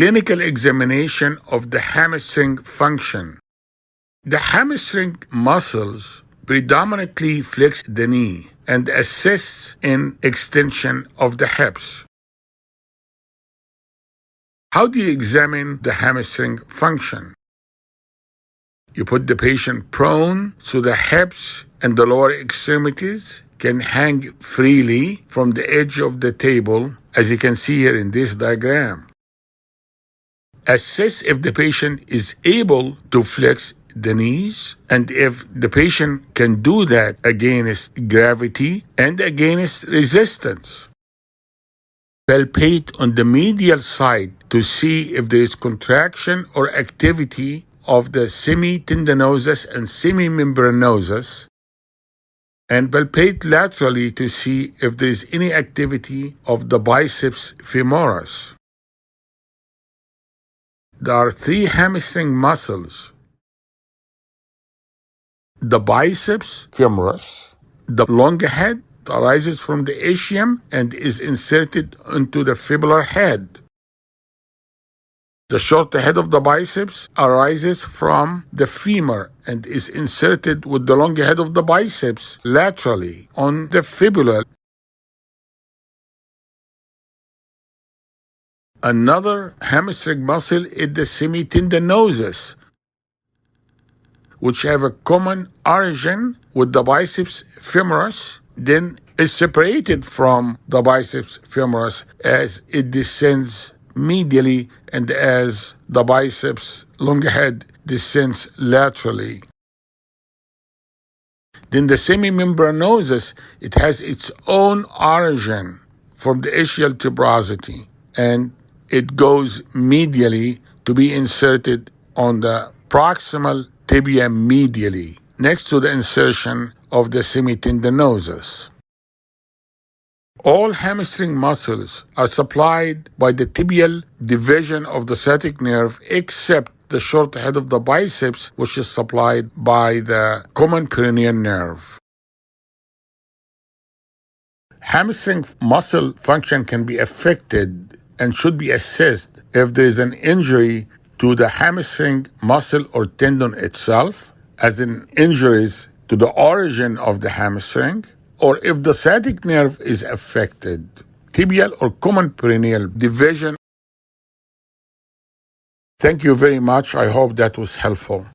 Clinical examination of the hamstring function. The hamstring muscles predominantly flex the knee and assists in extension of the hips. How do you examine the hamstring function? You put the patient prone so the hips and the lower extremities can hang freely from the edge of the table, as you can see here in this diagram. Assess if the patient is able to flex the knees and if the patient can do that against gravity and against resistance. Palpate on the medial side to see if there is contraction or activity of the semitendinosus and semimembranosus and palpate laterally to see if there is any activity of the biceps femoris. There are three hamstring muscles the biceps femoris, the long head arises from the ischium and is inserted into the fibular head. The short head of the biceps arises from the femur and is inserted with the long head of the biceps laterally on the fibula. Another hamstring muscle is the semitendinosus, which have a common origin with the biceps femoris, then is separated from the biceps femoris as it descends medially and as the biceps long head descends laterally. Then the semimembranosus, it has its own origin from the ischial tuberosity and it goes medially to be inserted on the proximal tibia medially next to the insertion of the semitendinosus. All hamstring muscles are supplied by the tibial division of the sciatic nerve except the short head of the biceps, which is supplied by the common peroneal nerve. Hamstring muscle function can be affected and should be assessed if there is an injury to the hamstring muscle or tendon itself, as in injuries to the origin of the hamstring, or if the sciatic nerve is affected, tibial or common peroneal division. Thank you very much. I hope that was helpful.